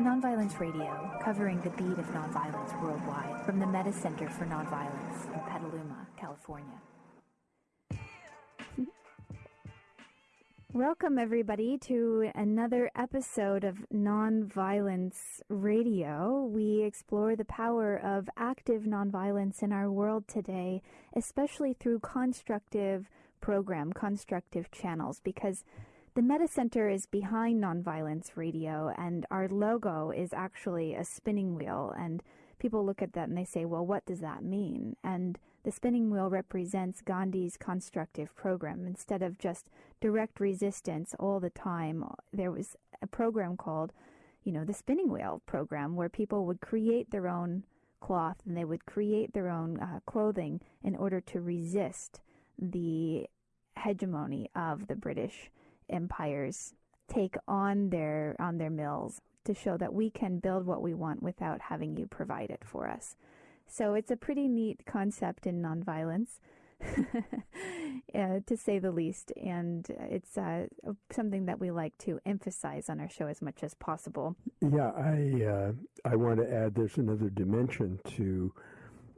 Nonviolence Radio, covering the beat of nonviolence worldwide from the Metta Center for Nonviolence in Petaluma, California. Welcome, everybody, to another episode of Nonviolence Radio. We explore the power of active nonviolence in our world today, especially through constructive program, constructive channels, because the Metta Center is behind Nonviolence Radio, and our logo is actually a spinning wheel. And people look at that and they say, well, what does that mean? And the spinning wheel represents Gandhi's constructive program. Instead of just direct resistance all the time, there was a program called, you know, the spinning wheel program, where people would create their own cloth and they would create their own uh, clothing in order to resist the hegemony of the British empires take on their on their mills to show that we can build what we want without having you provide it for us. So it's a pretty neat concept in nonviolence, uh, to say the least, and it's uh, something that we like to emphasize on our show as much as possible. Yeah, I uh, I want to add there's another dimension to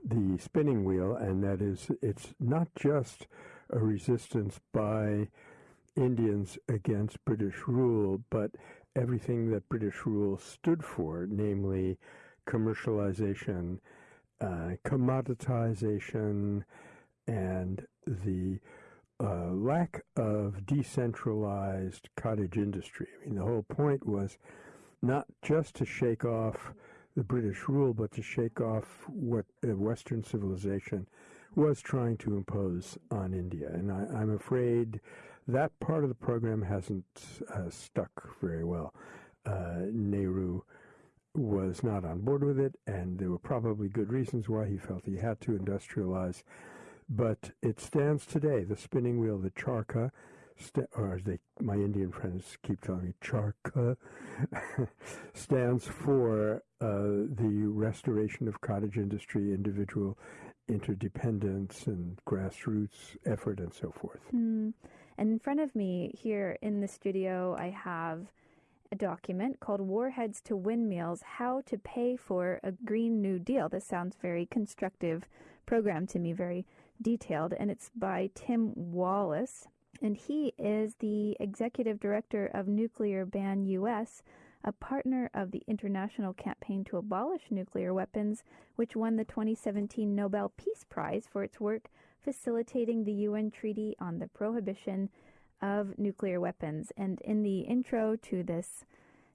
the spinning wheel, and that is it's not just a resistance by Indians against British rule, but everything that British rule stood for, namely commercialization, uh, commoditization, and the uh, lack of decentralized cottage industry. I mean, the whole point was not just to shake off the British rule, but to shake off what Western civilization was trying to impose on India. And I, am afraid that part of the program hasn't uh, stuck very well. Uh, Nehru was not on board with it, and there were probably good reasons why he felt he had to industrialize. But it stands today, the spinning wheel, the charkha, st- or as they, my Indian friends keep telling me, charkha, stands for uh, the restoration of cottage industry, individual interdependence, and grassroots effort, and so forth. Mm. And in front of me here in the studio, I have a document called Warheads to Windmills How to Pay for a Green New Deal. This sounds very constructive program to me, very detailed, and it's by Tim Wallis. And he is the executive director of Nuclear Ban US, a partner of the International Campaign to Abolish Nuclear Weapons, which won the 2017 Nobel Peace Prize for its work facilitating the UN Treaty on the Prohibition of Nuclear Weapons. And in the intro to this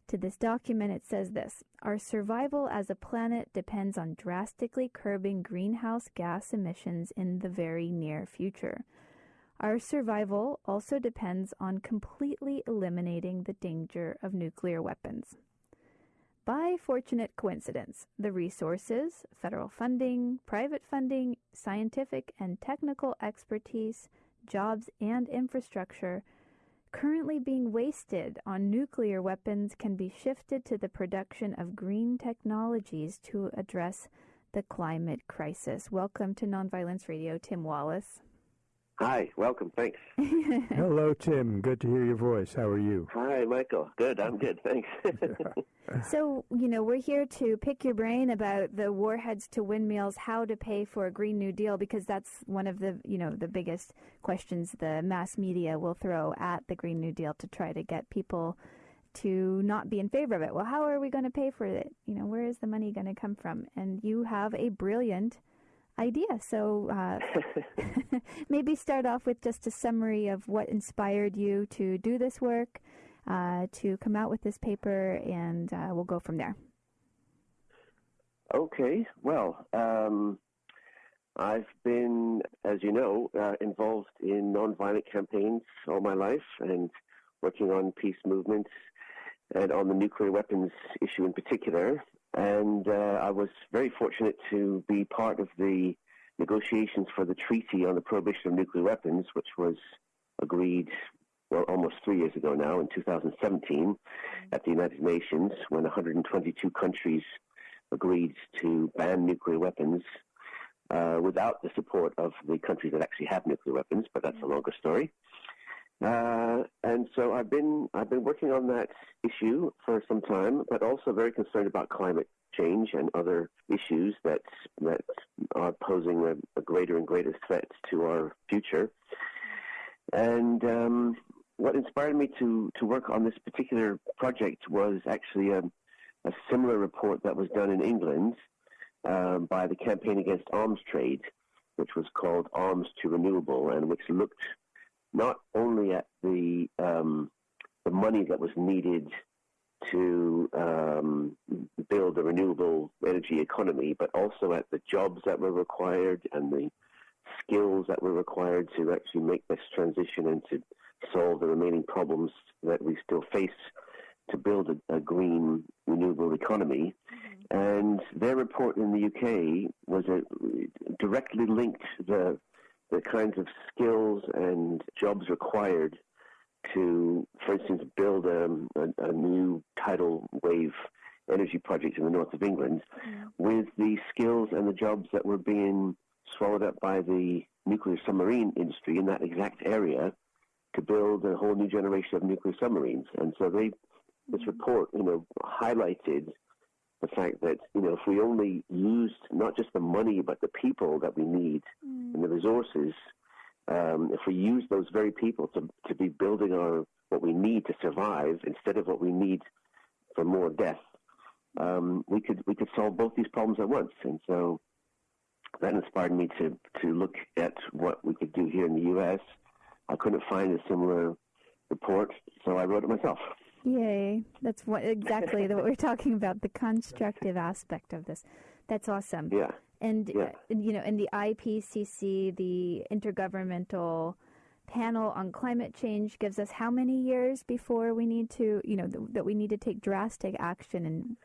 to this document it says this: Our survival as a planet depends on drastically curbing greenhouse gas emissions in the very near future. Our survival also depends on completely eliminating the danger of nuclear weapons. By fortunate coincidence, the resources, federal funding, private funding, scientific and technical expertise, jobs, and infrastructure currently being wasted on nuclear weapons can be shifted to the production of green technologies to address the climate crisis. Welcome to Nonviolence Radio, Tim Wallis. Hi, welcome. Thanks. Hello, Tim. Good to hear your voice. How are you? Hi, Michael. Good. I'm good. Thanks. so, you know, we're here to pick your brain about the warheads to windmills, how to pay for a Green New Deal, because that's one of the, you know, the biggest questions the mass media will throw at the Green New Deal to try to get people to not be in favor of it. Well, how are we going to pay for it? You know, where is the money going to come from? And you have a brilliant idea. So uh, maybe start off with just a summary of what inspired you to do this work, uh, to come out with this paper, and uh, we'll go from there. Okay. Well, um, I've been, as you know, uh, involved in nonviolent campaigns all my life and working on peace movements and on the nuclear weapons issue in particular. And uh, I was very fortunate to be part of the negotiations for the treaty on the prohibition of nuclear weapons, which was agreed well almost three years ago now in 2017 at the United Nations when 122 countries agreed to ban nuclear weapons uh, without the support of the countries that actually have nuclear weapons, but that's a longer story. Uh, and so I've been I've been working on that issue for some time, but also very concerned about climate change and other issues that that are posing a, a greater and greater threat to our future. And um, what inspired me to to work on this particular project was actually a, a similar report that was done in England um, by the Campaign Against Arms Trade, which was called Arms to Renewable, and which looked not only at the um, the money that was needed to um, build a renewable energy economy, but also at the jobs that were required and the skills that were required to actually make this transition and to solve the remaining problems that we still face to build a, a green renewable economy. Mm-hmm. And their report in the UK was a, directly linked the the kinds of skills and jobs required to, for instance, build a, a, a new tidal wave energy project in the north of England mm. with the skills and the jobs that were being swallowed up by the nuclear submarine industry in that exact area to build a whole new generation of nuclear submarines. And so they, this mm-hmm. report, you know, highlighted the fact that you know if we only used not just the money but the people that we need mm. and the resources, um, if we use those very people to to be building our what we need to survive instead of what we need for more death, um, we could we could solve both these problems at once. And so that inspired me to to look at what we could do here in the U.S. I couldn't find a similar report, so I wrote it myself. Yay. That's what exactly what we're talking about, the constructive aspect of this. That's awesome. Yeah. And, yeah. Uh, you know, in the IPCC, the Intergovernmental Panel on Climate Change gives us how many years before we need to, you know, th- that we need to take drastic action in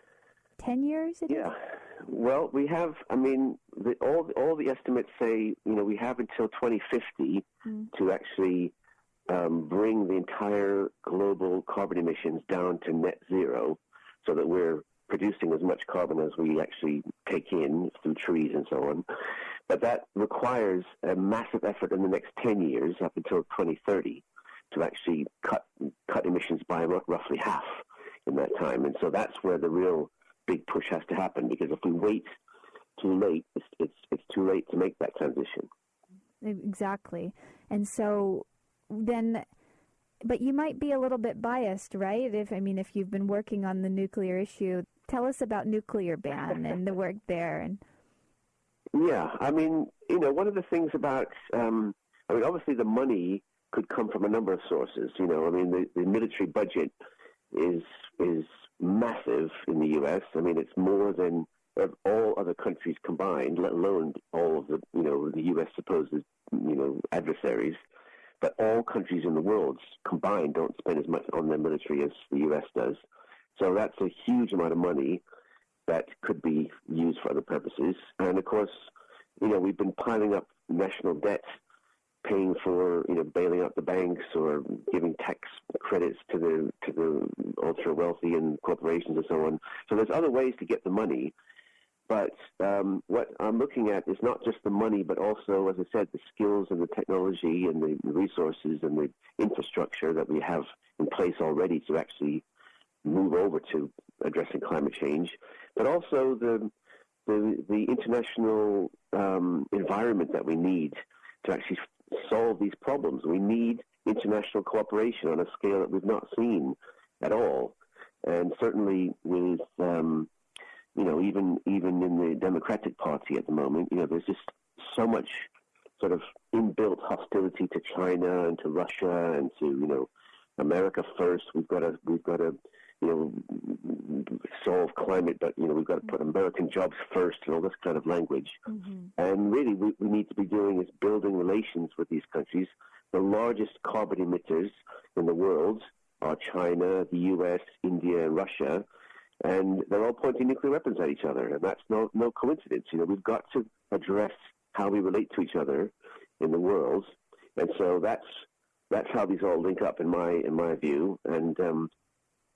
10 years? yeah. Well, we have, I mean, the, all, all the estimates say, you know, we have until 2050 mm. to actually um, bring the entire global carbon emissions down to net zero so that we're producing as much carbon as we actually take in through trees and so on. But that requires a massive effort in the next 10 years up until 2030 to actually cut cut emissions by roughly half in that time. And so that's where the real big push has to happen because if we wait too late, it's, it's, it's too late to make that transition. Exactly. And so then but you might be a little bit biased, right? If I mean, if you've been working on the nuclear issue, tell us about nuclear ban and the work there. And yeah, I mean, you know, one of the things about, um, I mean, obviously the money could come from a number of sources. You know, I mean, the, the military budget is is massive in the U.S. I mean, it's more than all other countries combined, let alone all of the, you know, the U.S. supposed, you know, adversaries but all countries in the world combined don't spend as much on their military as the U.S. does. So that's a huge amount of money that could be used for other purposes. And of course, you know, we've been piling up national debt, paying for, you know, bailing out the banks or giving tax credits to the to the ultra wealthy and corporations and so on. So there's other ways to get the money. But um, what I'm looking at is not just the money, but also, as I said, the skills and the technology and the resources and the infrastructure that we have in place already to actually move over to addressing climate change, but also the the, the international um, environment that we need to actually solve these problems. We need international cooperation on a scale that we've not seen at all, and certainly with um, you know, even even in the Democratic Party at the moment, you know, there's just so much sort of inbuilt hostility to China and to Russia and to you know America first. We've got to we've got to you know solve climate, but you know we've got to put American jobs first and all this kind of language. Mm-hmm. And really, what we need to be doing is building relations with these countries. The largest carbon emitters in the world are China, the U.S., India, and Russia and they're all pointing nuclear weapons at each other, and that's no no coincidence. You know, we've got to address how we relate to each other in the world, and so that's that's how these all link up in my in my view. And um,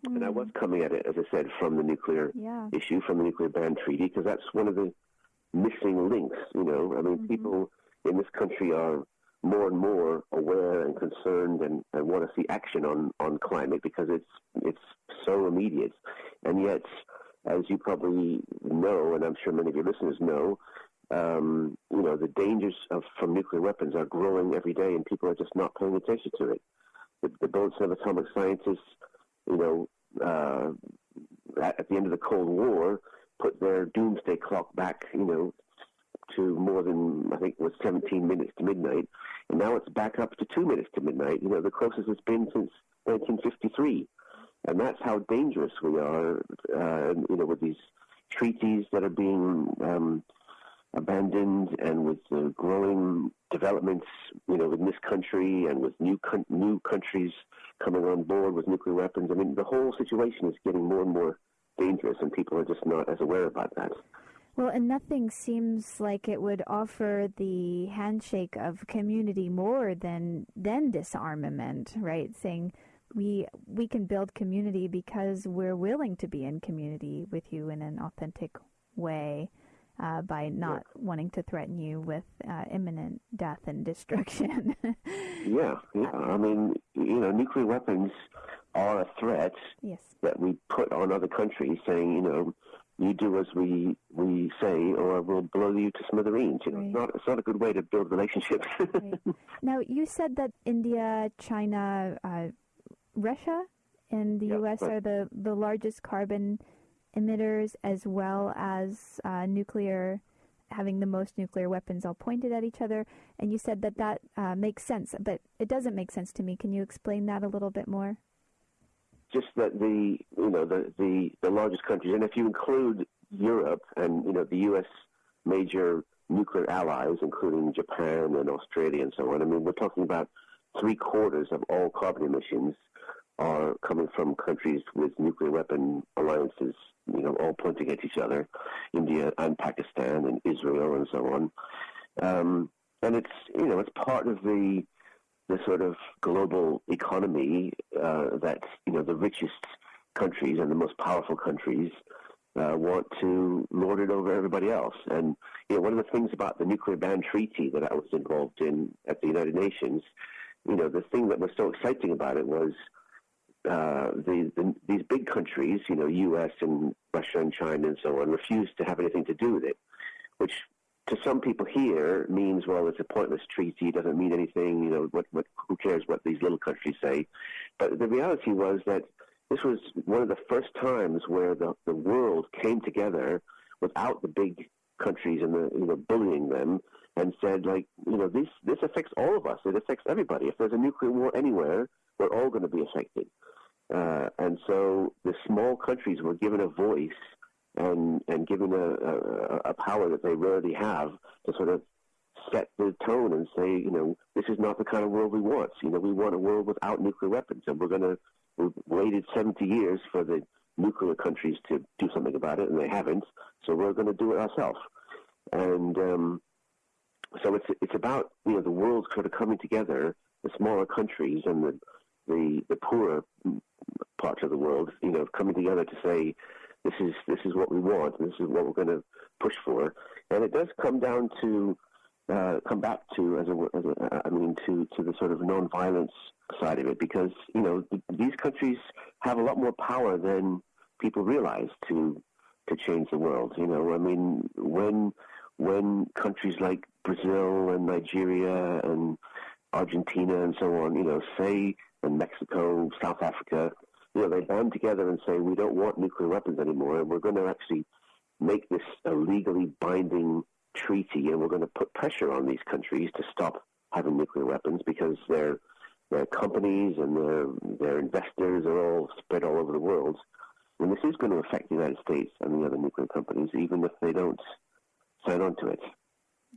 mm. and I was mm. coming at it, as I said, from the nuclear yeah. issue, from the nuclear ban treaty, because that's one of the missing links. You know, I mean, mm-hmm. people in this country are more and more aware and concerned and, and want to see action on, on climate because it's it's so immediate. And yet, as you probably know, and I'm sure many of your listeners know, um, you know, the dangers of, from nuclear weapons are growing every day, and people are just not paying attention to it. The, the Bulletin of Atomic Scientists, you know, uh, at, at the end of the Cold War, put their doomsday clock back, you know, to more than I think it was 17 minutes to midnight, and now it's back up to two minutes to midnight. You know, the closest it's been since 1953, and that's how dangerous we are. Uh, you know, with these treaties that are being um, abandoned, and with the growing developments, you know, in this country and with new con- new countries coming on board with nuclear weapons. I mean, the whole situation is getting more and more dangerous, and people are just not as aware about that. Well, and nothing seems like it would offer the handshake of community more than than disarmament, right? Saying we we can build community because we're willing to be in community with you in an authentic way. Uh, by not wanting to threaten you with uh, imminent death and destruction. yeah, yeah. I mean, you know, nuclear weapons are a threat yes. that we put on other countries, saying, you know, you do as we we say, or we'll blow you to smithereens. You know, right. it's not it's not a good way to build relationships. right. Now, you said that India, China, uh, Russia, and the U.S. Right. are the the largest carbon emitters, as well as uh, nuclear having the most nuclear weapons all pointed at each other. And you said that that uh, makes sense, but it doesn't make sense to me. Can you explain that a little bit more? just that the you know the, the the largest countries, and if you include Europe and you know the U.S. major nuclear allies, including Japan and Australia and so on, I mean we're talking about three quarters of all carbon emissions are coming from countries with nuclear weapon alliances, you know, all pointing at each other, India and Pakistan and Israel and so on. Um, and it's you know it's part of the the sort of global economy uh, that you know the richest countries and the most powerful countries uh, want to lord it over everybody else. And you know, one of the things about the nuclear ban treaty that I was involved in at the United Nations, you know, the thing that was so exciting about it was uh, the, the, these big countries, you know, U.S. and Russia and China and so on, refused to have anything to do with it, which to some people here means well it's a pointless treaty doesn't mean anything you know what, what who cares what these little countries say but the reality was that this was one of the first times where the, the world came together without the big countries and the you know bullying them and said like you know this this affects all of us it affects everybody if there's a nuclear war anywhere we're all going to be affected uh, and so the small countries were given a voice and and given a, a, a power that they rarely have to sort of set the tone and say, you know, this is not the kind of world we want. You know, we want a world without nuclear weapons, and we're going to. We've waited 70 years for the nuclear countries to do something about it, and they haven't. So we're going to do it ourselves. And um, so it's it's about you know the world sort of coming together, the smaller countries and the the the poorer parts of the world, you know, coming together to say, this is this is what we want, this is what we're going to push for. And it does come down to uh, come back to as a, as a I mean to to the sort of non-violence side of it, because you know th- these countries have a lot more power than people realize to to change the world. You know, I mean when when countries like Brazil and Nigeria and Argentina and so on, you know, say and Mexico, South Africa, you know, they band together and say, we don't want nuclear weapons anymore, and we're going to actually make this a legally binding treaty, and we're going to put pressure on these countries to stop having nuclear weapons because their their companies and their their investors are all spread all over the world. And this is going to affect the United States and the other nuclear companies, even if they don't sign on to it.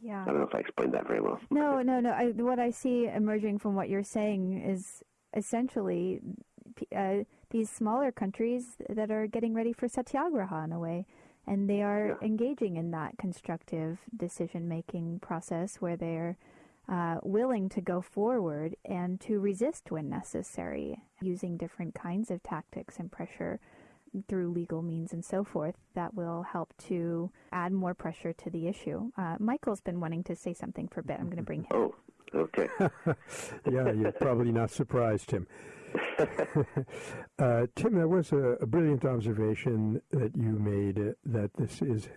Yeah. I don't know if I explained that very well. No, no, no. I, what I see emerging from what you're saying is essentially uh, these smaller countries that are getting ready for satyagraha in a way. And they are yeah. engaging in that constructive decision making process where they're uh, willing to go forward and to resist when necessary, using different kinds of tactics and pressure through legal means and so forth that will help to add more pressure to the issue. Uh, Michael's been wanting to say something for a bit. I'm going to bring him. Oh, Okay. yeah, you're probably not surprised, Tim. uh, Tim, that was a, a, brilliant observation that you made uh, that this is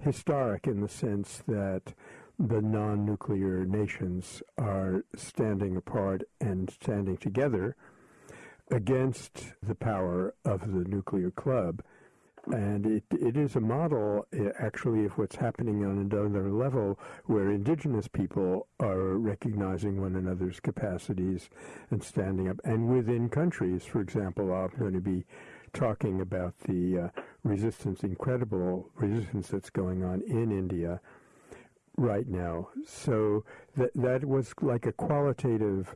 historic in the sense that the non nuclear nations are standing apart and standing together against the power of the nuclear club. And it, it is a model, eh, actually, of what's happening on another level where indigenous people are recognizing one another's capacities and standing up. And within countries, for example, I'm going to be talking about the uh, resistance, incredible resistance that's going on in India right now. So that that was like a qualitative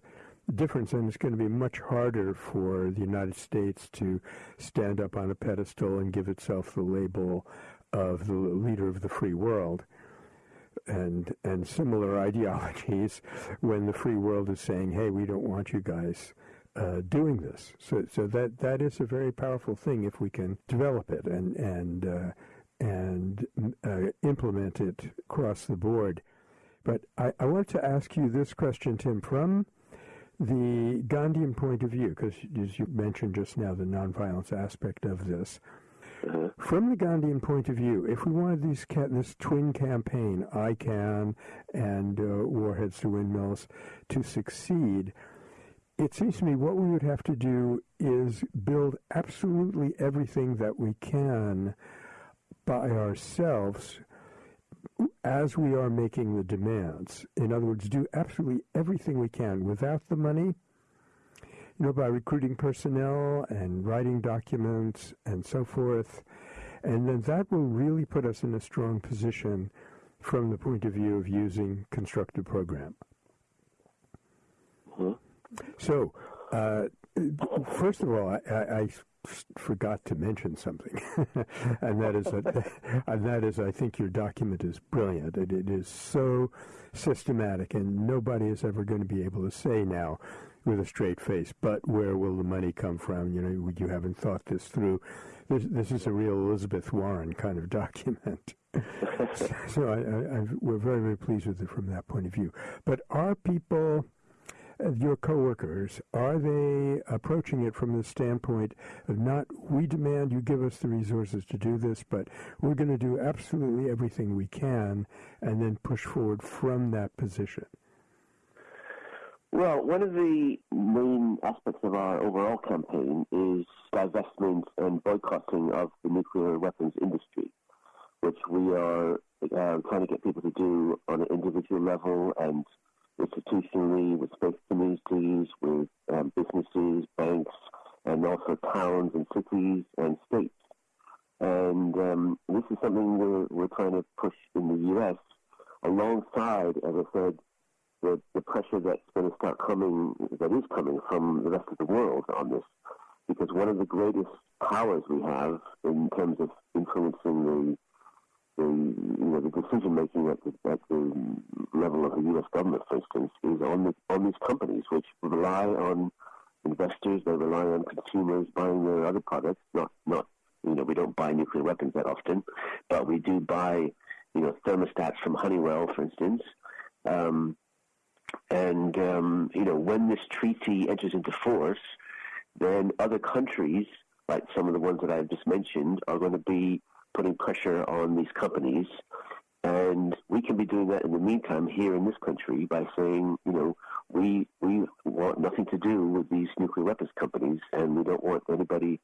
difference, and it's going to be much harder for the United States to stand up on a pedestal and give itself the label of the leader of the free world. And and similar ideologies when the free world is saying, "Hey, we don't want you guys uh, doing this." So so that that is a very powerful thing if we can develop it and and uh, and uh, implement it across the board. But I, I want to ask you this question, Tim, from the Gandhian point of view, because as you mentioned just now, the nonviolence aspect of this. Uh-huh. From the Gandhian point of view, if we wanted these this twin campaign, ICAN and uh, Warheads to Windmills, to succeed, it seems to me what we would have to do is build absolutely everything that we can by ourselves as we are making the demands. In other words, do absolutely everything we can without the money, you know, by recruiting personnel and writing documents and so forth. And then that will really put us in a strong position from the point of view of using constructive program. So, uh, first of all, I, I, forgot to mention something, and that is that, and that is I think your document is brilliant. It, it is so systematic, and nobody is ever going to be able to say now with a straight face, but where will the money come from? You know, you haven't thought this through. This, this is a real Elizabeth Warren kind of document. so I, I, we're very, very pleased with it from that point of view. But are people your coworkers, are they approaching it from the standpoint of not, we demand you give us the resources to do this, but we're going to do absolutely everything we can and then push forward from that position? Well, one of the main aspects of our overall campaign is divestment and boycotting of the nuclear weapons industry, which we are uh, trying to get people to do on an individual level and institutionally with space communities, with um, businesses, banks, and also towns and cities and states. And um, this is something we're, we're trying to push in the U.S. alongside, as I said, the, the pressure that's going to start coming, that is coming from the rest of the world on this. Because one of the greatest powers we have in terms of influencing the the you know the decision making at the, at the level of the U.S. government, for instance, is on the, on these companies which rely on investors. They rely on consumers buying their other products. Not not you know we don't buy nuclear weapons that often, but we do buy you know thermostats from Honeywell, for instance. Um, and um, you know when this treaty enters into force, then other countries, like some of the ones that I've just mentioned, are going to be putting pressure on these companies. And we can be doing that in the meantime here in this country by saying, you know, we we want nothing to do with these nuclear weapons companies, and we don't want anybody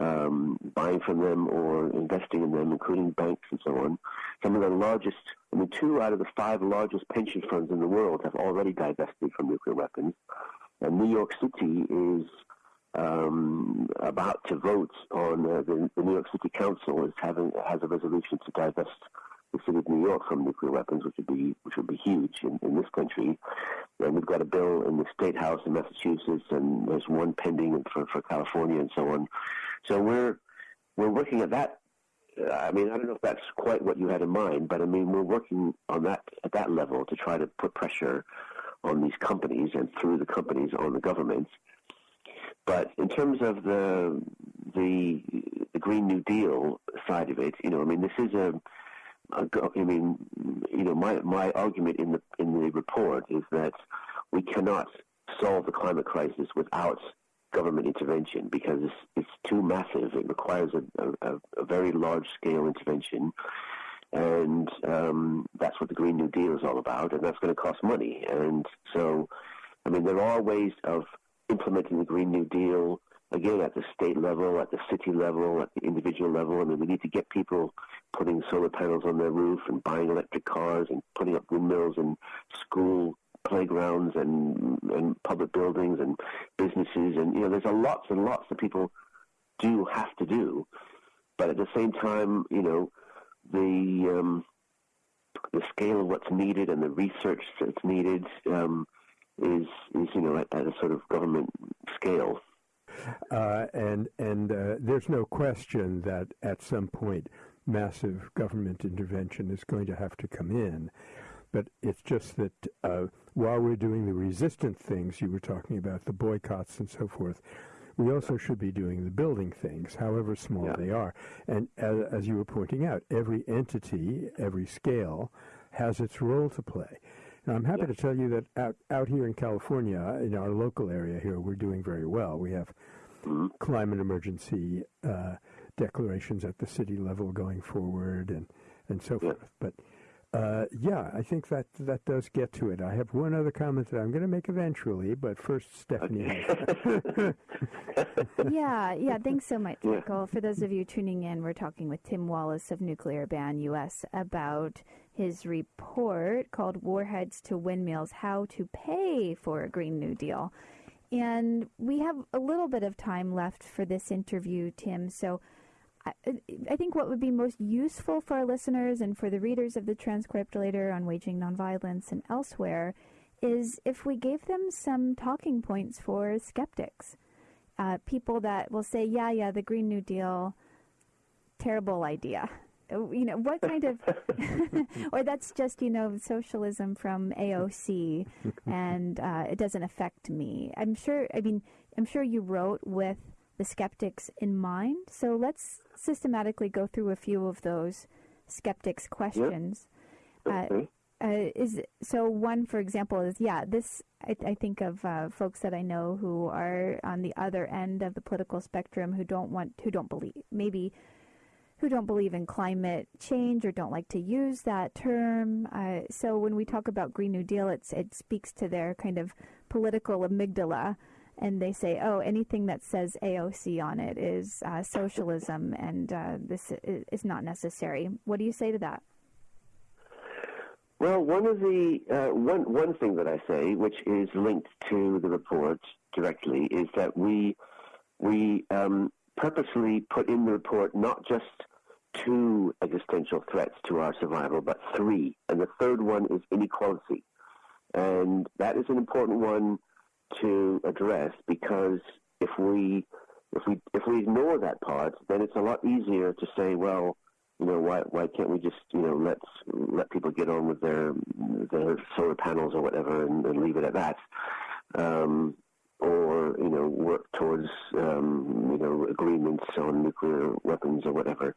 um, buying from them or investing in them, including banks and so on. Some of the largest, I mean, two out of the five largest pension funds in the world have already divested from nuclear weapons. And New York City is um, about to vote on uh, the, the, New York City Council is having has a resolution to divest the city of New York from nuclear weapons, which would be which would be huge in, in this country. And we've got a bill in the state house in Massachusetts, and there's one pending for for California and so on. So we're we're working at that. I mean, I don't know if that's quite what you had in mind, but I mean, we're working on that at that level to try to put pressure on these companies and through the companies on the governments but in terms of the the the Green New Deal side of it, you know, I mean, this is a, a I mean, you know, my my argument in the in the report is that we cannot solve the climate crisis without government intervention because it's, it's too massive. It requires a, a, a very large scale intervention. And um, that's what the Green New Deal is all about, and that's going to cost money. And so, I mean, there are ways of implementing the Green New Deal again at the state level, at the city level, at the individual level. I mean, we need to get people putting solar panels on their roof and buying electric cars and putting up windmills in school playgrounds and and public buildings and businesses and you know there's a lots and lots that people do have to do, but at the same time, you know, the um, the scale of what's needed and the research that's needed um, is is you know at, at, a sort of government scale. Uh, and and uh, there's no question that at some point massive government intervention is going to have to come in. But it's just that uh, while we're doing the resistant things you were talking about, the boycotts and so forth, we also should be doing the building things, however small yeah. they are. And as, as, you were pointing out, every entity, every scale, has its role to play. Now, I'm happy yeah. to tell you that out, out here in California, in our local area here, we're doing very well. We have mm-hmm. climate emergency uh, declarations at the city level going forward and, and so yeah. forth. But uh, yeah, I think that that does get to it. I have one other comment that I'm going to make eventually, but first, Stephanie. yeah, yeah. Thanks so much, Michael. For those of you tuning in, we're talking with Tim Wallis of Nuclear Ban US about his report called "Warheads to Windmills: How to Pay for a Green New Deal." And we have a little bit of time left for this interview, Tim. So I think what would be most useful for our listeners and for the readers of the transcript later on waging nonviolence and elsewhere is if we gave them some talking points for skeptics. Uh, people that will say, yeah, yeah, the Green New Deal, terrible idea. You know, what kind of, or that's just, you know, socialism from AOC and uh, it doesn't affect me. I'm sure, I mean, I'm sure you wrote with the skeptics in mind. So let's systematically go through a few of those skeptics' questions. Yep. Okay. Uh, uh, is so one for example is yeah this I, I think of uh, folks that I know who are on the other end of the political spectrum who don't want who don't believe maybe who don't believe in climate change or don't like to use that term. Uh, so when we talk about Green New Deal, it's it speaks to their kind of political amygdala and they say, oh, anything that says AOC on it is uh, socialism, and uh, this is not necessary. What do you say to that? Well, one of the uh, one one thing that I say, which is linked to the report directly, is that we we um, purposely put in the report not just two existential threats to our survival, but three, and the third one is inequality, and that is an important one to address because if we if we if we ignore that part, then it's a lot easier to say, well, you know, why why can't we just you know let let people get on with their their solar panels or whatever and, and leave it at that, um, or you know work towards um, you know agreements on nuclear weapons or whatever.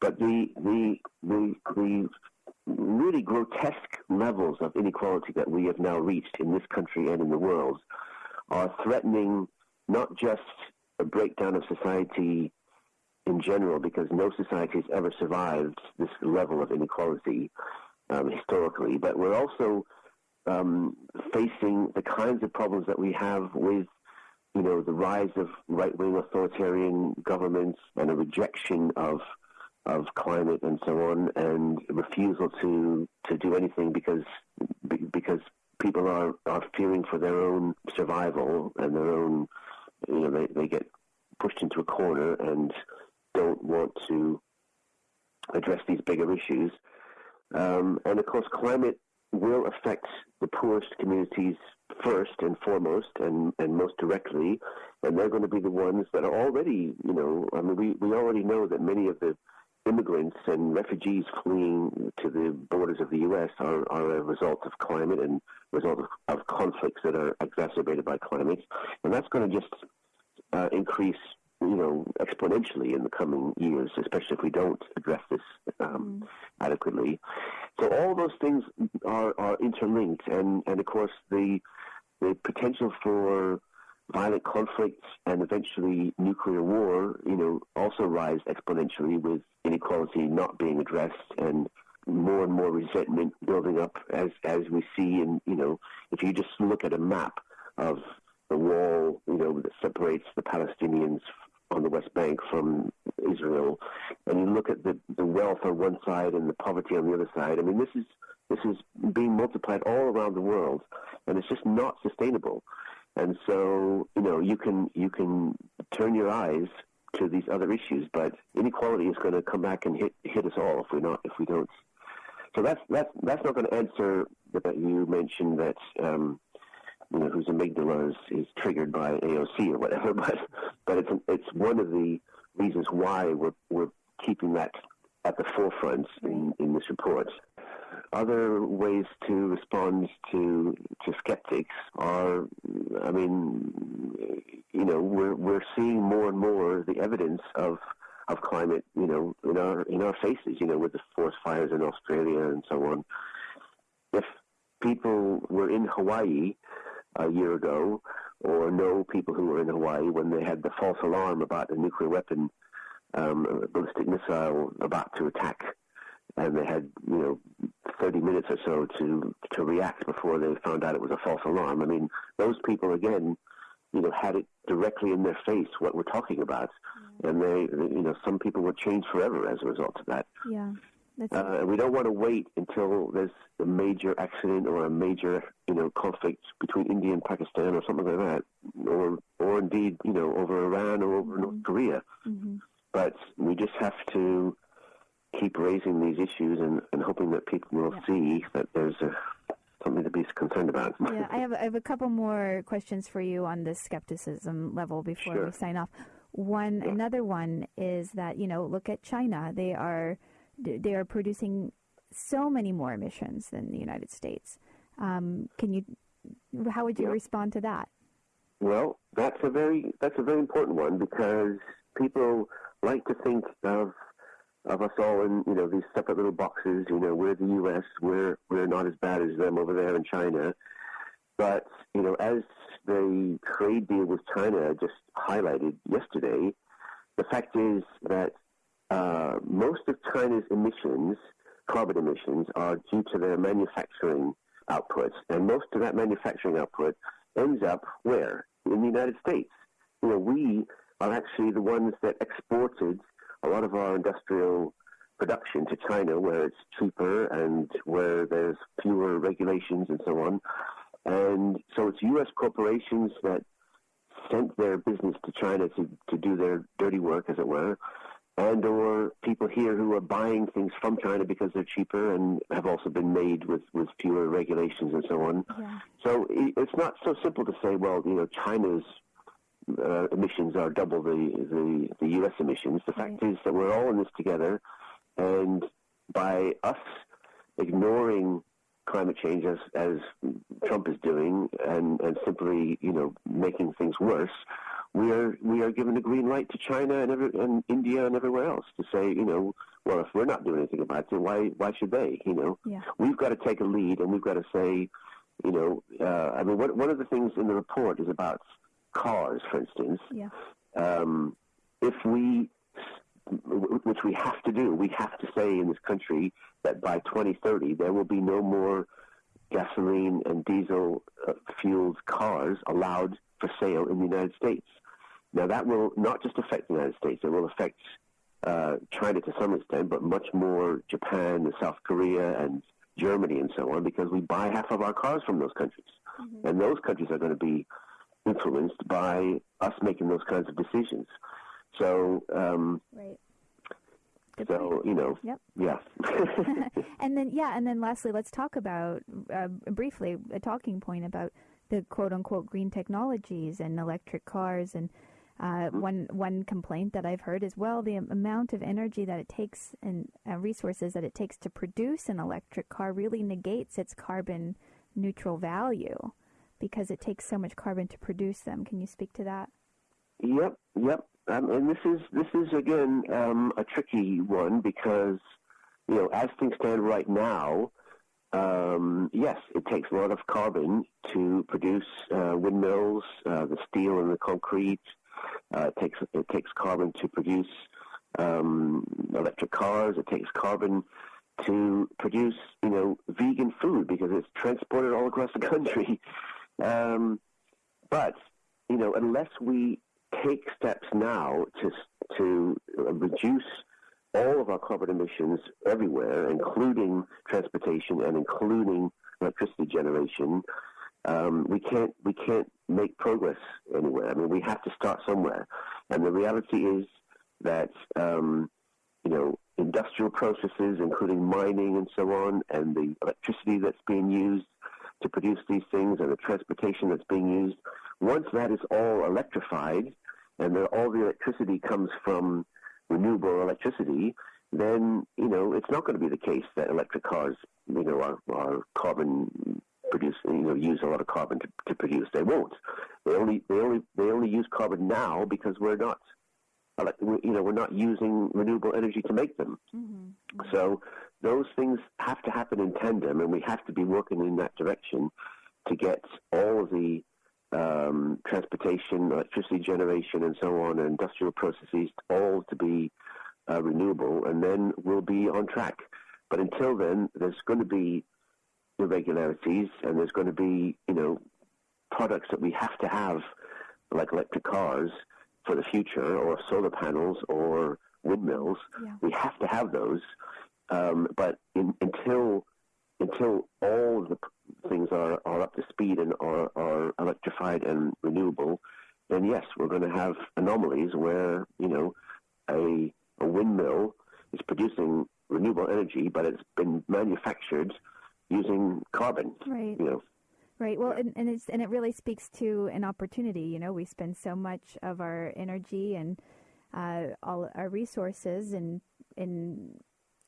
But the the the the really grotesque levels of inequality that we have now reached in this country and in the world are threatening not just a breakdown of society in general, because no society has ever survived this level of inequality um, historically, but we're also um, facing the kinds of problems that we have with you know, the rise of right-wing authoritarian governments and a rejection of of climate and so on, and refusal to to do anything because because people are are fearing for their own survival and their own you know they they get pushed into a corner and don't want to address these bigger issues. Um, and of course, climate will affect the poorest communities first and foremost and, and most directly, and they're going to be the ones that are already, you know, I mean, we, we already know that many of the immigrants and refugees fleeing to the borders of the U.S. are, are a result of climate and result of, of conflicts that are exacerbated by climate, and that's going to just uh, increase, you know, exponentially in the coming years, especially if we don't address this um, mm. adequately. So all those things are, are interlinked, and, and of course the the potential for violent conflicts and eventually nuclear war, you know, also rise exponentially with inequality not being addressed and more and more resentment building up as as we see and you know if you just look at a map of the wall you know that separates the Palestinians on the West Bank from Israel and you look at the the wealth on one side and the poverty on the other side I mean this is this is being multiplied all around the world and it's just not sustainable and so you know you can you can turn your eyes to these other issues but inequality is going to come back and hit hit us all if we not if we don't so that's that's that's not going to answer that you mentioned that um, you know whose amygdala is, is triggered by AOC or whatever, but but it's it's one of the reasons why we're we're keeping that at the forefront in, in this report. Other ways to respond to to skeptics are, I mean, you know, we're we're seeing more and more the evidence of of climate, you know, in our in our faces, you know, with the forest fires in Australia and so on. If people were in Hawaii a year ago, or know people who were in Hawaii when they had the false alarm about a nuclear weapon, um, a ballistic missile about to attack, and they had you know 30 minutes or so to to react before they found out it was a false alarm. I mean, those people again you know, had it directly in their face what we're talking about, yeah. and they, you know, some people were changed forever as a result of that. Yeah. Uh, we don't want to wait until there's a major accident or a major, you know, conflict between India and Pakistan or something like that, or or indeed, you know, over Iran or over mm-hmm. North Korea. Mm-hmm. But we just have to keep raising these issues and, and hoping that people will yeah. see that there's a something to be concerned about. yeah, I have I have a couple more questions for you on this skepticism level before sure. we sign off. One yeah. another one is that you know look at China. They are they are producing so many more emissions than the United States. Um, can you? How would you yeah. respond to that? Well, that's a very that's a very important one because people like to think of of us all in you know these separate little boxes. You know, we're the U.S. We're we're not as bad as them over there in China. But you know, as the trade deal with China just highlighted yesterday, the fact is that uh, most of China's emissions, carbon emissions, are due to their manufacturing output, and most of that manufacturing output ends up where in the United States. You know, we are actually the ones that exported a lot of our industrial production to China where it's cheaper and where there's fewer regulations and so on. And so it's U.S. corporations that sent their business to China to, to do their dirty work, as it were, and or people here who are buying things from China because they're cheaper and have also been made with, with fewer regulations and so on. Yeah. So it's not so simple to say, well, you know, China's uh, emissions are double the, the, the U.S. emissions. The fact right. is that we're all in this together, and by us ignoring climate change as, as Trump is doing and, and simply, you know, making things worse, we are we are given a green light to China and, every, and India and everywhere else to say, you know, well, if we're not doing anything about it, why why should they? You know, yeah. we've got to take a lead and we've got to say, you know, uh, I mean, one one of the things in the report is about cars, for instance, yeah. um, if we, which we have to do, we have to say in this country that by 2030 there will be no more gasoline and diesel uh, fueled cars allowed for sale in the United States. Now that will not just affect the United States; it will affect uh, China to some extent, but much more Japan and South Korea and Germany and so on, because we buy half of our cars from those countries, mm-hmm. and those countries are going to be influenced by us making those kinds of decisions. So, um, right. Good so point. you know, yep. yeah. and then yeah, and then lastly, let's talk about uh, briefly a talking point about the quote unquote green technologies and electric cars and. Uh, mm-hmm. One one complaint that I've heard is well the amount of energy that it takes and uh, resources that it takes to produce an electric car really negates its carbon neutral value because it takes so much carbon to produce them. Can you speak to that? Yep, yep. Um, and this is this is again um, a tricky one because you know as things stand right now, um, yes, it takes a lot of carbon to produce uh, windmills, uh, the steel and the concrete. Uh, it takes it takes carbon to produce um, electric cars. It takes carbon to produce, you know, vegan food because it's transported all across the country. Um, but you know, unless we take steps now to to reduce all of our carbon emissions everywhere, including transportation and including electricity generation, um, we can't we can't make progress anywhere. I mean, we have to start somewhere, and the reality is that um, you know industrial processes, including mining and so on, and the electricity that's being used to produce these things, and the transportation that's being used. Once that is all electrified, and the, all the electricity comes from renewable electricity, then you know it's not going to be the case that electric cars, you know, are, are carbon produce, you know, use a lot of carbon to, to produce. They won't. They only they only they only use carbon now because we're not, you know, we're not using renewable energy to make them. Mm-hmm. Mm-hmm. So those things have to happen in tandem, and we have to be working in that direction to get all the um, transportation, electricity generation, and so on, and industrial processes all to be uh, renewable, and then we'll be on track. But until then, there's going to be irregularities, and there's going to be, you know, products that we have to have, like electric cars, for the future, or solar panels, or windmills. Yeah. We have to have those. Um, but in, until until all the things are, are up to speed and are, are electrified and renewable, then yes, we're going to have anomalies where, you know, a, a windmill is producing renewable energy, but it's been manufactured using carbon. Right. You know. Right. Well, and, and it's and it really speaks to an opportunity. You know, we spend so much of our energy and uh, all our resources and in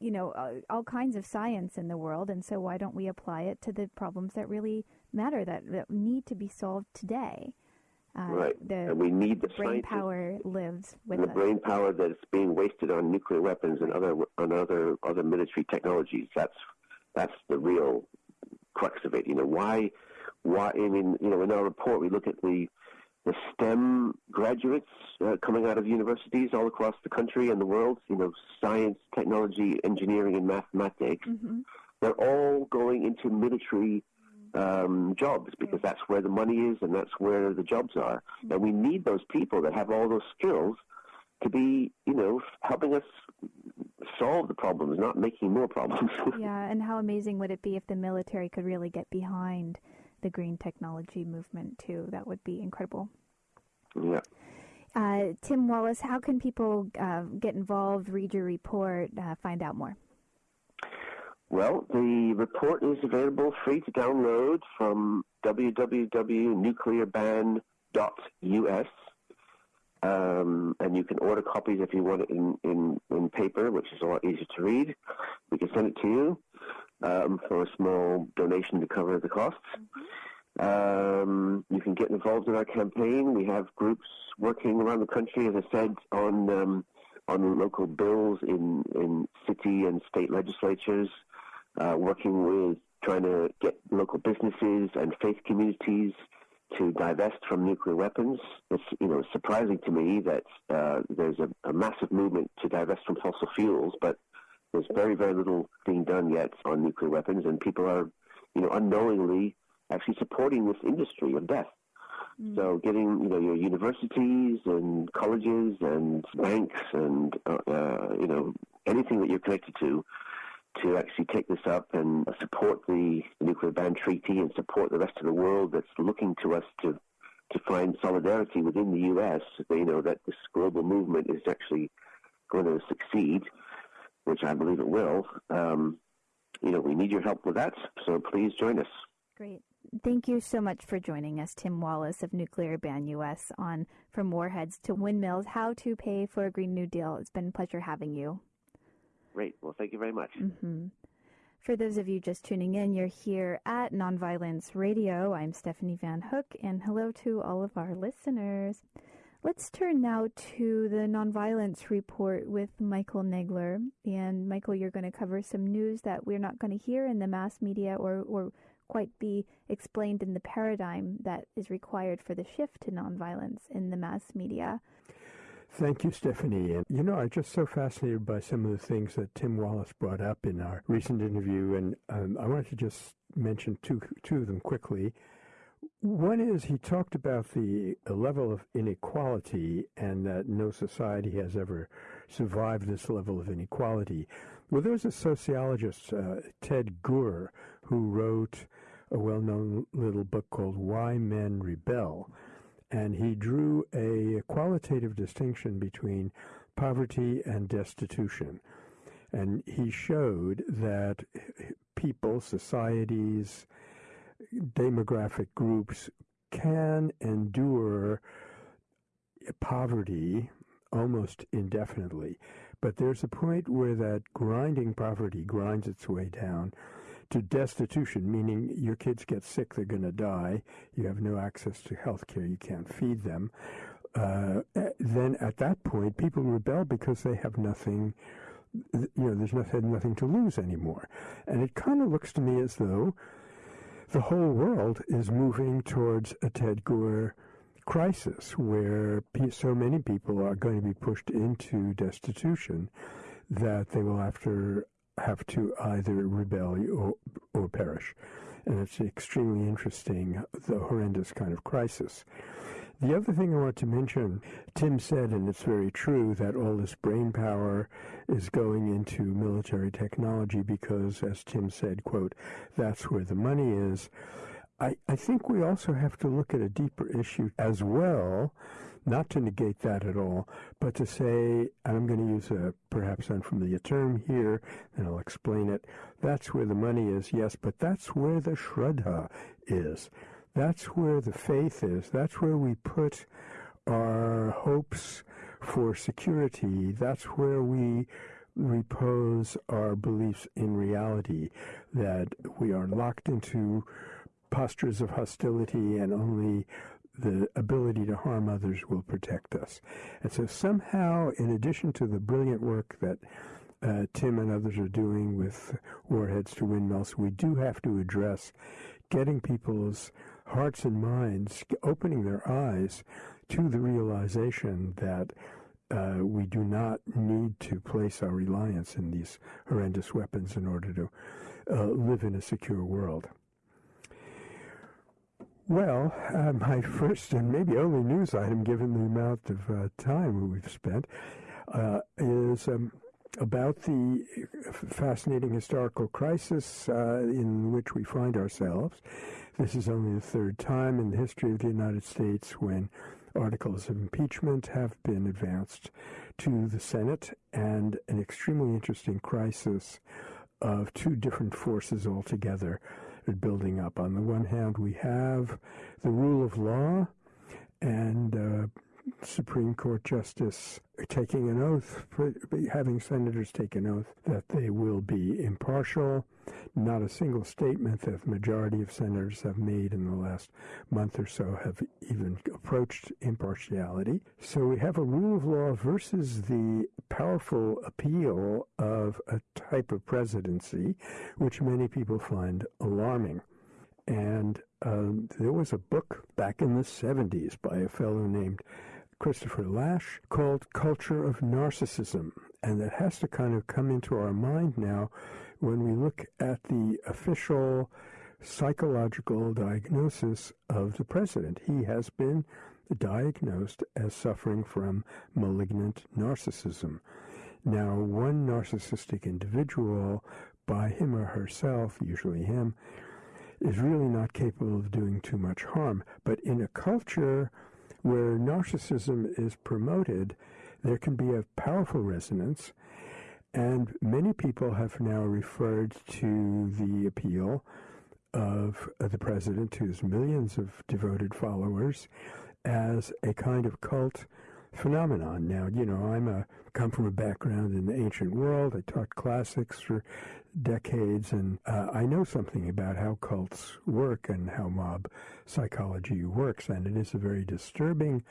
you know, uh, all kinds of science in the world, and so why don't we apply it to the problems that really matter that, that need to be solved today? Uh, right, the, and we need the brain power lives with the us. brain power that's being wasted on nuclear weapons and other on other other military technologies. That's that's the real crux of it. You know why why I mean you know in our report we look at the the STEM graduates uh, coming out of universities all across the country and the world, you know, science, technology, engineering, and mathematics, mm-hmm. they're all going into military um, jobs because that's where the money is and that's where the jobs are. Mm-hmm. And we need those people that have all those skills to be, you know, helping us solve the problems, not making more problems. yeah, and how amazing would it be if the military could really get behind the green technology movement too. That would be incredible. Yeah. Uh, Tim Wallis, how can people uh, get involved, read your report, uh, find out more? Well, the report is available free to download from www.nuclearban.us. Um, and you can order copies if you want it in, in, in paper, which is a lot easier to read. We can send it to you um, for a small donation to cover the costs. Mm-hmm. Um, you can get involved in our campaign. We have groups working around the country, as I said, on um, on local bills in in city and state legislatures, uh, working with trying to get local businesses and faith communities to divest from nuclear weapons. It's you know surprising to me that uh, there's a, a massive movement to divest from fossil fuels, but there's very, very little being done yet on nuclear weapons, and people are, you know, unknowingly actually supporting this industry of death. Mm. So getting, you know, your universities and colleges and banks and, uh, uh, you know, anything that you're connected to to actually take this up and support the nuclear ban treaty and support the rest of the world that's looking to us to to find solidarity within the U.S. You know that this global movement is actually going to succeed which I believe it will, um, you know, we need your help with that. So please join us. Great. Thank you so much for joining us, Tim Wallis of Nuclear Ban US, on From Warheads to Windmills How to Pay for a Green New Deal. It's been a pleasure having you. Great. Well, thank you very much. Mm-hmm. For those of you just tuning in, you're here at Nonviolence Radio. I'm Stephanie Van Hook, and hello to all of our listeners. Let's turn now to the nonviolence report with Michael Nagler. And Michael, you're going to cover some news that we're not going to hear in the mass media or, or quite be explained in the paradigm that is required for the shift to nonviolence in the mass media. Thank you, Stephanie. And you know, I'm just so fascinated by some of the things that Tim Wallis brought up in our recent interview, and um, I wanted to just mention two two of them quickly. One is he talked about the level of inequality and that no society has ever survived this level of inequality. Well, there was a sociologist, uh, Ted Gurr, who wrote a well known little book called Why Men Rebel. And he drew a qualitative distinction between poverty and destitution. And he showed that people, societies, demographic groups can endure poverty almost indefinitely. But there's a point where that grinding poverty grinds its way down to destitution, meaning your kids get sick, they're going to die, you have no access to health care, you can't feed them. Uh, then at that point, people rebel because they have nothing, you know, there's nothing, nothing to lose anymore. And it kind of looks to me as though the whole world is moving towards a Ted Gurr crisis where so many people are going to be pushed into destitution that they will to have to either rebel or, or perish. And it's extremely interesting, the horrendous kind of crisis. The other thing I want to mention, Tim said, and it's very true, that all this brain power is going into military technology because, as Tim said, quote, that's where the money is. I, I think we also have to look at a deeper issue as well, not to negate that at all, but to say, and I'm going to use a perhaps unfamiliar term here, and I'll explain it. That's where the money is, yes, but that's where the Shraddha is. That's where the faith is. That's where we put our hopes for security. That's where we repose our beliefs in reality, that we are locked into postures of hostility and only the ability to harm others will protect us. And so somehow, in addition to the brilliant work that uh, Tim and others are doing with warheads to windmills, we do have to address getting people's hearts and minds, opening their eyes to the realization that uh, we do not need to place our reliance in these horrendous weapons in order to uh, live in a secure world. Well, uh, my first and maybe only news item, given the amount of uh, time we've spent, uh, is um, about the fascinating historical crisis uh, in which we find ourselves. This is only the third time in the history of the United States when articles of impeachment have been advanced to the Senate, and an extremely interesting crisis of two different forces altogether building up. On the one hand, we have the rule of law and uh, Supreme Court Justice taking an oath, having senators take an oath that they will be impartial. Not a single statement that the majority of senators have made in the last month or so have even approached impartiality. So we have a rule of law versus the powerful appeal of a type of presidency, which many people find alarming. And um, there was a book back in the 70s by a fellow named Christopher Lasch called Culture of Narcissism. And that has to kind of come into our mind now when we look at the official psychological diagnosis of the president. He has been diagnosed as suffering from malignant narcissism. Now, one narcissistic individual, by him or herself, usually him, is really not capable of doing too much harm. But in a culture where narcissism is promoted, there can be a powerful resonance. And many people have now referred to the appeal of the president to his millions of devoted followers as a kind of cult phenomenon. Now, you know, I'm a come from a background in the ancient world. I taught classics for decades, and uh, I know something about how cults work and how mob psychology works, and it is a very disturbing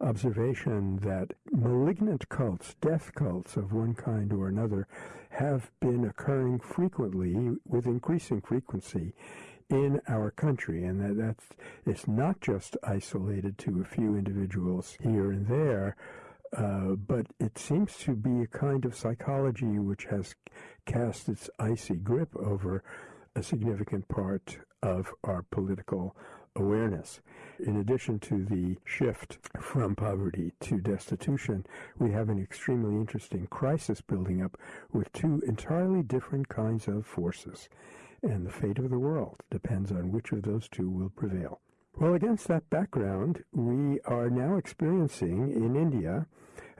observation that malignant cults, death cults of one kind or another, have been occurring frequently with increasing frequency in our country, and that that's it's not just isolated to a few individuals here and there. Uh, but it seems to be a kind of psychology which has cast its icy grip over a significant part of our political awareness. In addition to the shift from poverty to destitution, we have an extremely interesting crisis building up with two entirely different kinds of forces. And the fate of the world depends on which of those two will prevail. Well, against that background, we are now experiencing in India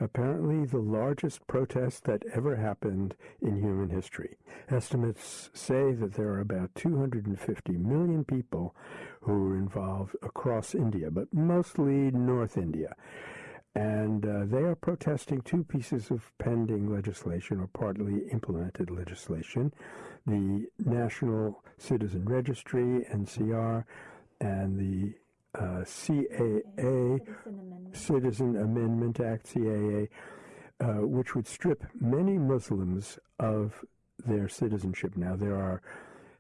apparently the largest protest that ever happened in human history. Estimates say that there are about 250 million people who are involved across India, but mostly North India. And uh, they are protesting two pieces of pending legislation or partly implemented legislation the National Citizen Registry, NCR, and the uh, CAA, Citizen Amendment Act, CAA, uh, which would strip many Muslims of their citizenship. Now, there are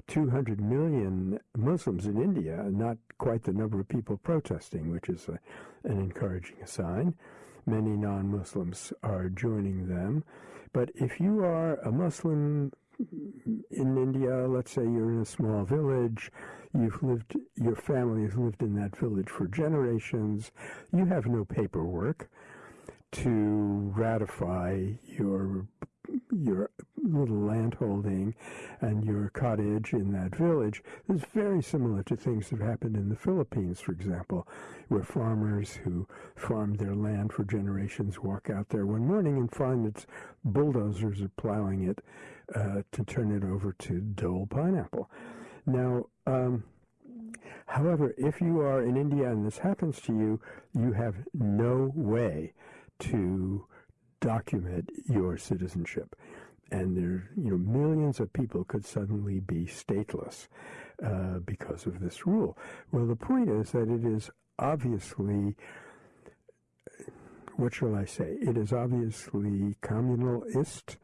200 million Muslims in India, not quite the number of people protesting, which is a, an encouraging sign. Many non Muslims are joining them. But if you are a Muslim in India, let's say you're in a small village, you've lived, your family has lived in that village for generations, you have no paperwork to ratify your your little landholding and your cottage in that village is very similar to things that have happened in the Philippines, for example, where farmers who farmed their land for generations walk out there one morning and find that bulldozers are plowing it uh, to turn it over to Dole pineapple. Now, um, however, if you are in India and this happens to you, you have no way to document your citizenship. And there, you know, millions of people could suddenly be stateless uh, because of this rule. Well, the point is that it is obviously, what shall I say? It is obviously communalist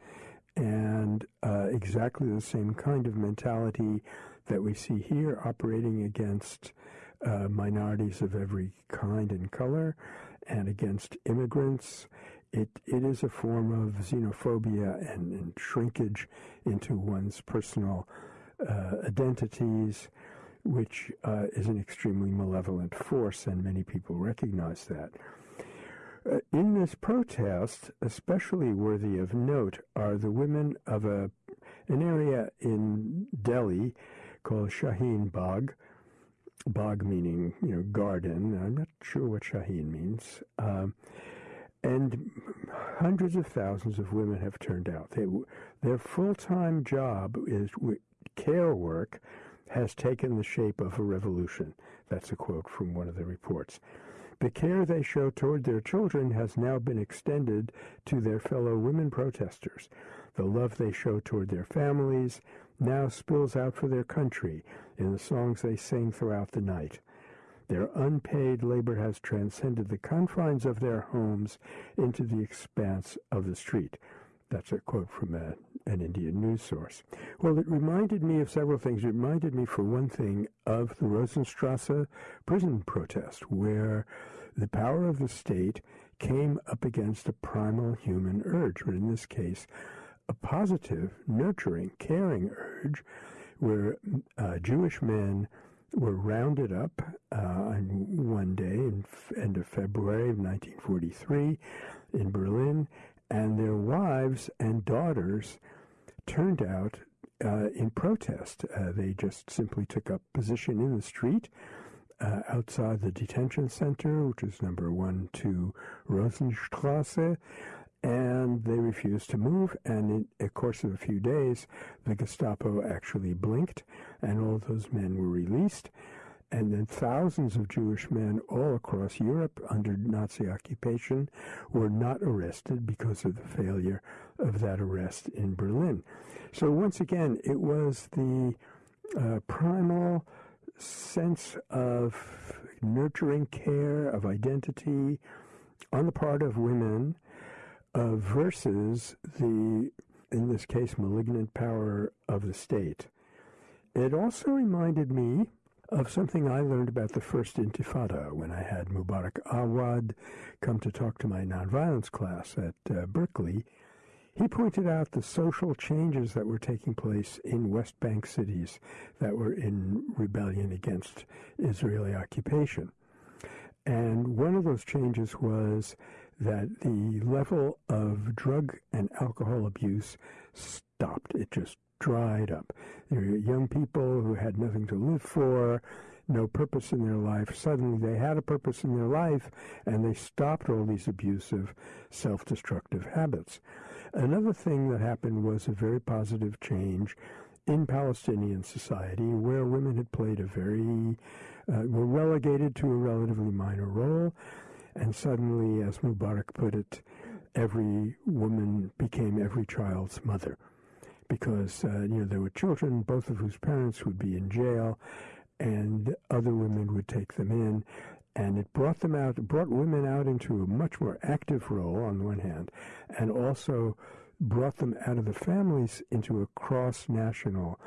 and uh, exactly the same kind of mentality that we see here operating against uh, minorities of every kind and color and against immigrants. It, it is a form of xenophobia and, and shrinkage into one's personal uh, identities, which uh, is an extremely malevolent force, and many people recognize that. Uh, in this protest, especially worthy of note are the women of a an area in Delhi called Shaheen Bagh. Bagh meaning you know garden. I'm not sure what Shaheen means. Um, and hundreds of thousands of women have turned out. They, their full-time job is care work has taken the shape of a revolution. That's a quote from one of the reports. The care they show toward their children has now been extended to their fellow women protesters. The love they show toward their families now spills out for their country in the songs they sing throughout the night. Their unpaid labor has transcended the confines of their homes into the expanse of the street. That's a quote from a, an Indian news source. Well, it reminded me of several things. It reminded me, for one thing, of the Rosenstrasse prison protest, where the power of the state came up against a primal human urge, or in this case, a positive, nurturing, caring urge, where uh, Jewish men were rounded up uh, on one day in end of February of 1943 in Berlin, and their wives and daughters turned out uh, in protest. Uh, they just simply took up position in the street uh, outside the detention center, which is number one two Rosenstrasse, and they refused to move. And in a course of a few days, the Gestapo actually blinked, and all those men were released. And then thousands of Jewish men all across Europe under Nazi occupation were not arrested because of the failure of that arrest in Berlin. So once again, it was the uh, primal sense of nurturing care, of identity, on the part of women uh, versus the, in this case, malignant power of the state. It also reminded me of something I learned about the first Intifada when I had Mubarak Awad come to talk to my nonviolence class at uh, Berkeley. He pointed out the social changes that were taking place in West Bank cities that were in rebellion against Israeli occupation. And one of those changes was that the level of drug and alcohol abuse stopped. It just dried up. There were young people who had nothing to live for, no purpose in their life. Suddenly they had a purpose in their life and they stopped all these abusive, self destructive habits. Another thing that happened was a very positive change in Palestinian society where women had played a very, uh, were relegated to a relatively minor role. And suddenly, as Mubarak put it, every woman became every child's mother. Because uh, you know there were children, both of whose parents would be in jail, and other women would take them in, and it brought them out, brought women out into a much more active role on the one hand, and also brought them out of the families into a cross-national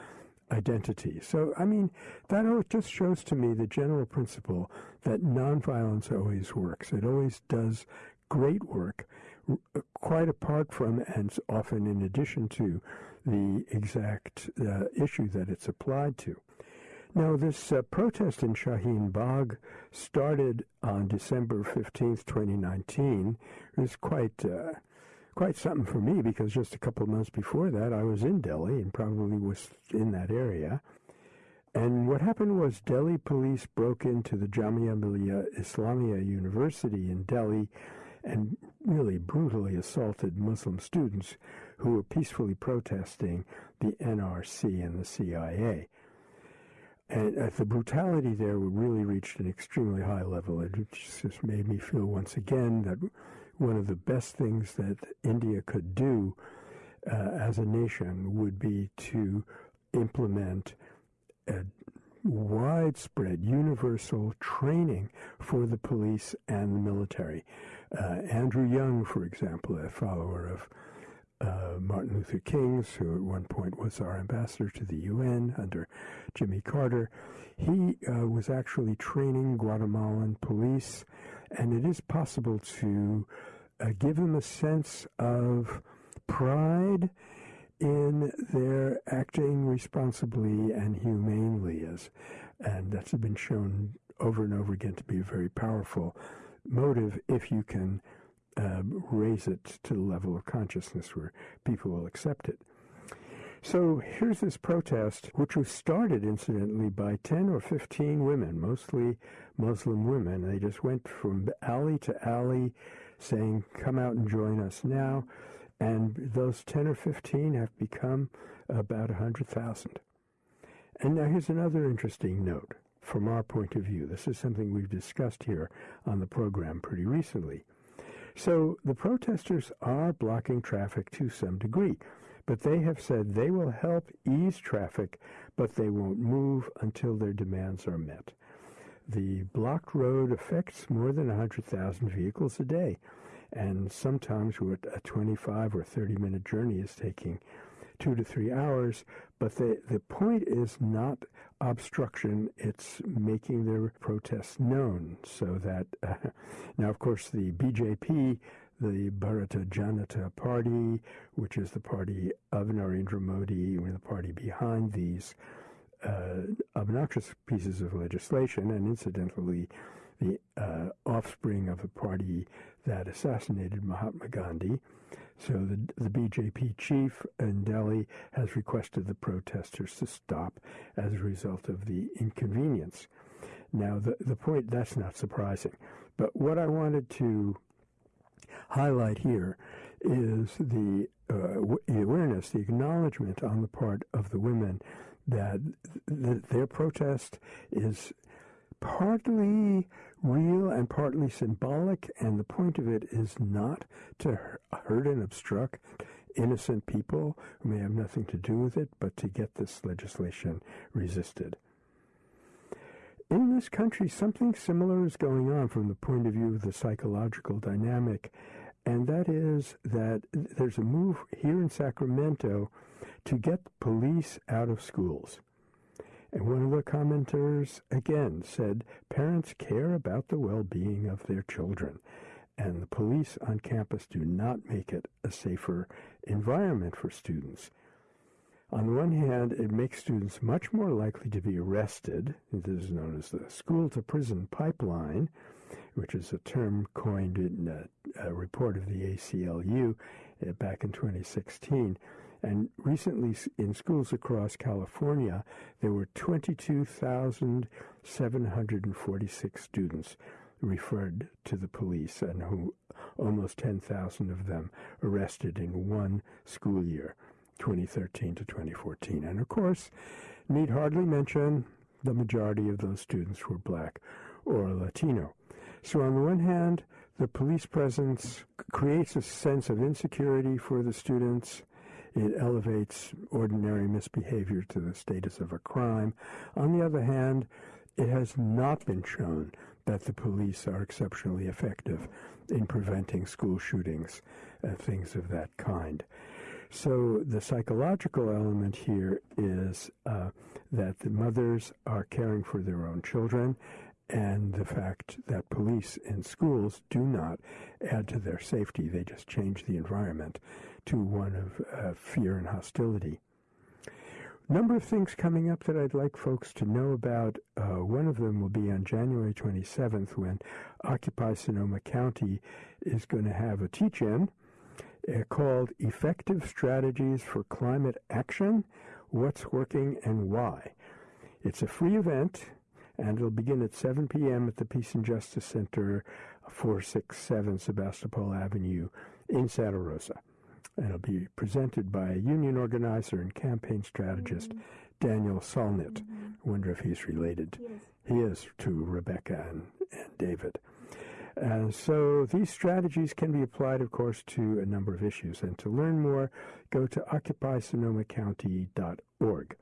identity. So, I mean, that just shows to me the general principle that nonviolence always works. It always does great work, quite apart from and often in addition to the exact uh, issue that it's applied to. Now, this uh, protest in Shaheen Bagh started on December 15th, 2019. It was quite, uh, quite something for me because just a couple of months before that, I was in Delhi and probably was in that area. And what happened was Delhi police broke into the Jamia Millia Islamia University in Delhi and really brutally assaulted Muslim students who were peacefully protesting the NRC and the CIA. And uh, the brutality there really reached an extremely high level. It just made me feel once again that one of the best things that India could do uh, as a nation would be to implement a widespread universal training for the police and the military. Uh, Andrew Young, for example, a follower of uh, Martin Luther King's, who at one point was our ambassador to the UN under Jimmy Carter, he uh, was actually training Guatemalan police, and it is possible to uh, give them a sense of pride in their acting responsibly and humanely, as and that's been shown over and over again to be a very powerful motive if you can uh, raise it to the level of consciousness where people will accept it. So here's this protest, which was started, incidentally, by 10 or 15 women, mostly Muslim women. They just went from alley to alley saying, Come out and join us now. And those 10 or 15 have become about 100,000. And now here's another interesting note from our point of view. This is something we've discussed here on the program pretty recently. So the protesters are blocking traffic to some degree, but they have said they will help ease traffic, but they won't move until their demands are met. The blocked road affects more than 100,000 vehicles a day, and sometimes what a 25 or 30 minute journey is taking two to three hours. But the, the point is not obstruction, it's making their protests known so that, uh, now, of course, the BJP, the Bharatiya Janata Party, which is the party of Narendra Modi, the party behind these uh, obnoxious pieces of legislation, and incidentally, the uh, offspring of the party that assassinated Mahatma Gandhi. So the, the BJP chief in Delhi has requested the protesters to stop as a result of the inconvenience. Now, the, the point, that's not surprising. But what I wanted to highlight here is the, uh, awareness, the acknowledgement on the part of the women that th- their protest is partly real and partly symbolic, and the point of it is not to hurt and obstruct innocent people who may have nothing to do with it, but to get this legislation resisted. In this country, something similar is going on from the point of view of the psychological dynamic, and that is that there's a move here in Sacramento to get police out of schools. And one of the commenters again said parents care about the well being of their children, and the police on campus do not make it a safer environment for students. On the one hand, it makes students much more likely to be arrested. This is known as the school to prison pipeline, which is a term coined in a, a report of the ACLU uh, back in 2016. And recently, in schools across California, there were 22,746 students referred to the police, and who almost 10,000 of them arrested in one school year. 2013 to 2014. And of course, need hardly mention the majority of those students were black or Latino. So, on the one hand, the police presence creates a sense of insecurity for the students. It elevates ordinary misbehavior to the status of a crime. On the other hand, it has not been shown that the police are exceptionally effective in preventing school shootings and things of that kind. So the psychological element here is uh, that the mothers are caring for their own children, and the fact that police in schools do not add to their safety. They just change the environment to one of uh, fear and hostility. Number of things coming up that I'd like folks to know about. Uh, one of them will be on January 27th when Occupy Sonoma County is going to have a teach-in uh, called Effective Strategies for Climate Action What's Working and Why. It's a free event, and it'll begin at 7 p.m. at the Peace and Justice Center, 467 Sebastopol Avenue in Santa Rosa. And it'll be presented by a union organizer and campaign strategist, mm-hmm. Daniel Solnit. Mm-hmm. I wonder if he's related. He is, he is to Rebecca and, and David. And so these strategies can be applied, of course, to a number of issues. And to learn more, go to occupysonomacounty.org.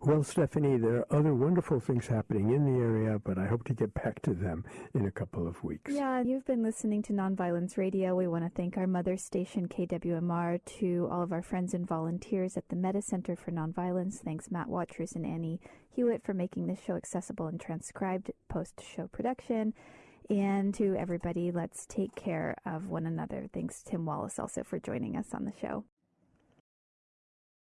Well, Stephanie, there are other wonderful things happening in the area, but I hope to get back to them in a couple of weeks. Yeah, you've been listening to Nonviolence Radio. We want to thank our mother station, KWMR, to all of our friends and volunteers at the Metta Center for Nonviolence. Thanks, Matt Watrous and Annie Hewitt, for making this show accessible and transcribed post show production. And to everybody, let's take care of one another. Thanks, Tim Wallis, also for joining us on the show.